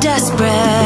desperate.